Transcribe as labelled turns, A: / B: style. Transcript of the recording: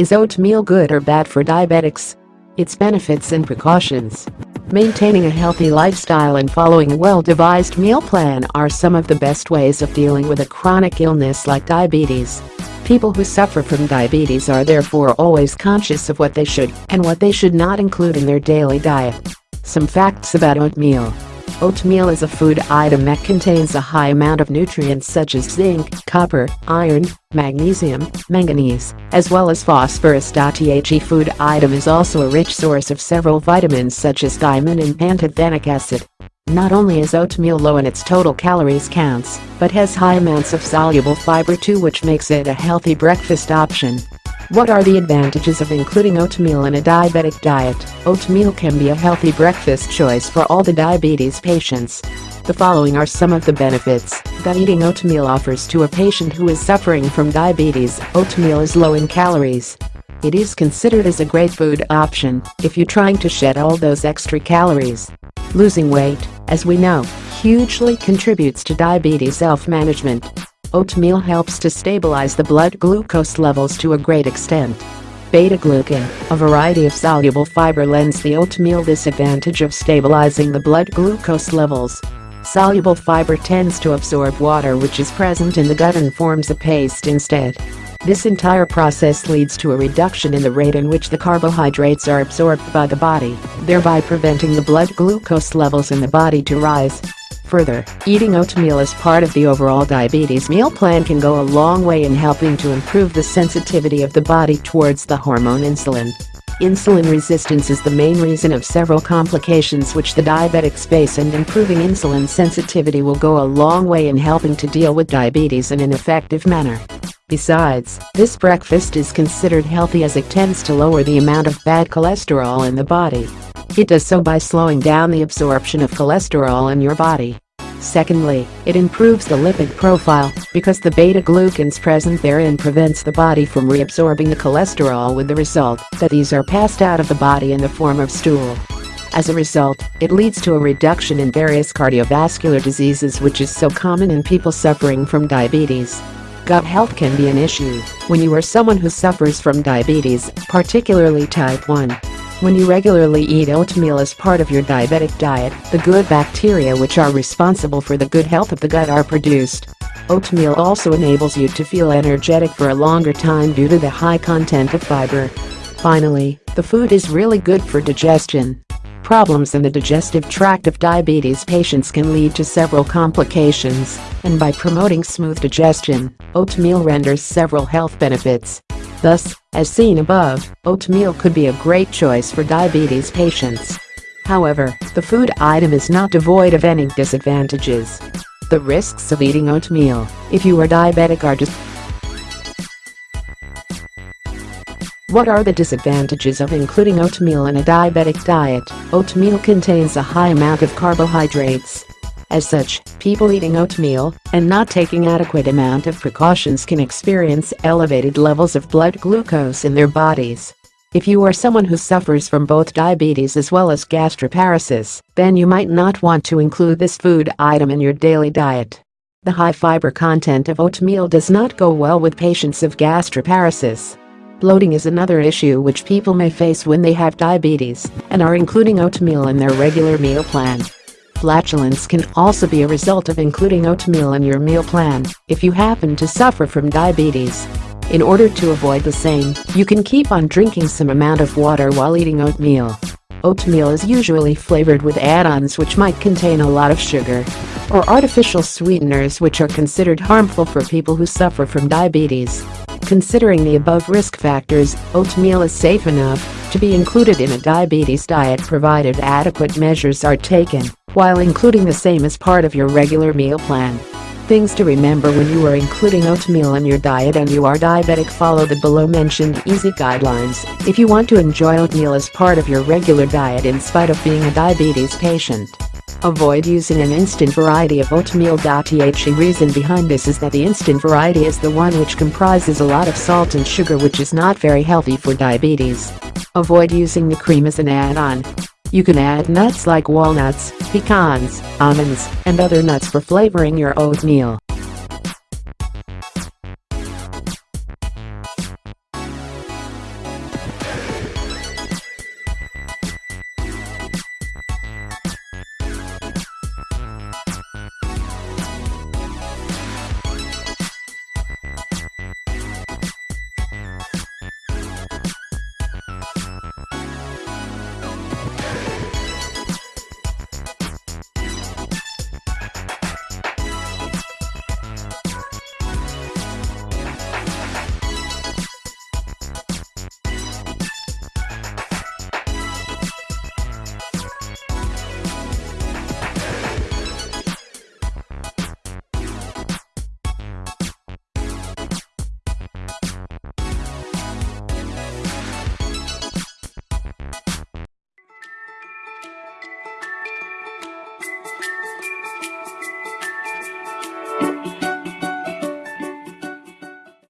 A: Is oatmeal good or bad for diabetics? Its benefits and precautions. Maintaining a healthy lifestyle and following a well-devised meal plan are some of the best ways of dealing with a chronic illness like diabetes. People who suffer from diabetes are therefore always conscious of what they should and what they should not include in their daily diet. Some facts about oatmeal. Oatmeal is a food item that contains a high amount of nutrients such as zinc, copper, iron, magnesium, manganese, as well as phosphorus. The food item is also a rich source of several vitamins such as thiamine and pantothenic acid. Not only is oatmeal low in its total calories counts, but has high amounts of soluble fiber too which makes it a healthy breakfast option. What are the advantages of including oatmeal in a diabetic diet? Oatmeal can be a healthy breakfast choice for all the diabetes patients. The following are some of the benefits that eating oatmeal offers to a patient who is suffering from diabetes. Oatmeal is low in calories. It is considered as a great food option if you're trying to shed all those extra calories. Losing weight, as we know, hugely contributes to diabetes self-management. Oatmeal helps to stabilize the blood glucose levels to a great extent. Beta-glucan, a variety of soluble fiber lends the oatmeal this advantage of stabilizing the blood glucose levels. Soluble fiber tends to absorb water which is present in the gut and forms a paste instead. This entire process leads to a reduction in the rate in which the carbohydrates are absorbed by the body, thereby preventing the blood glucose levels in the body to rise. Further, eating oatmeal as part of the overall diabetes meal plan can go a long way in helping to improve the sensitivity of the body towards the hormone insulin. Insulin resistance is the main reason of several complications which the diabetics face and improving insulin sensitivity will go a long way in helping to deal with diabetes in an effective manner. Besides, this breakfast is considered healthy as it tends to lower the amount of bad cholesterol in the body. It does so by slowing down the absorption of cholesterol in your body. Secondly, it improves the lipid profile because the beta-glucans present therein prevents the body from reabsorbing the cholesterol with the result that these are passed out of the body in the form of stool. As a result, it leads to a reduction in various cardiovascular diseases which is so common in people suffering from diabetes. Gut health can be an issue when you are someone who suffers from diabetes, particularly type 1. When you regularly eat oatmeal as part of your diabetic diet, the good bacteria which are responsible for the good health of the gut are produced. Oatmeal also enables you to feel energetic for a longer time due to the high content of fiber. Finally, the food is really good for digestion. Problems in the digestive tract of diabetes patients can lead to several complications, and by promoting smooth digestion, oatmeal renders several health benefits. Thus, as seen above, oatmeal could be a great choice for diabetes patients. However, the food item is not devoid of any disadvantages. The risks of eating oatmeal, if you are diabetic are just What are the disadvantages of including oatmeal in a diabetic diet? Oatmeal contains a high amount of carbohydrates, as such, people eating oatmeal and not taking adequate amount of precautions can experience elevated levels of blood glucose in their bodies. If you are someone who suffers from both diabetes as well as gastroparesis, then you might not want to include this food item in your daily diet. The high fiber content of oatmeal does not go well with patients of gastroparesis. Bloating is another issue which people may face when they have diabetes and are including oatmeal in their regular meal plan. Flatulence can also be a result of including oatmeal in your meal plan if you happen to suffer from diabetes. In order to avoid the same, you can keep on drinking some amount of water while eating oatmeal. Oatmeal is usually flavored with add-ons which might contain a lot of sugar or artificial sweeteners which are considered harmful for people who suffer from diabetes. Considering the above risk factors, oatmeal is safe enough to be included in a diabetes diet provided adequate measures are taken while including the same as part of your regular meal plan. Things to remember when you are including oatmeal in your diet and you are diabetic follow the below mentioned easy guidelines if you want to enjoy oatmeal as part of your regular diet in spite of being a diabetes patient. Avoid using an instant variety of oatmeal. The reason behind this is that the instant variety is the one which comprises a lot of salt and sugar which is not very healthy for diabetes. Avoid using the cream as an add-on. You can add nuts like walnuts, pecans, almonds, and other nuts for flavoring your oatmeal.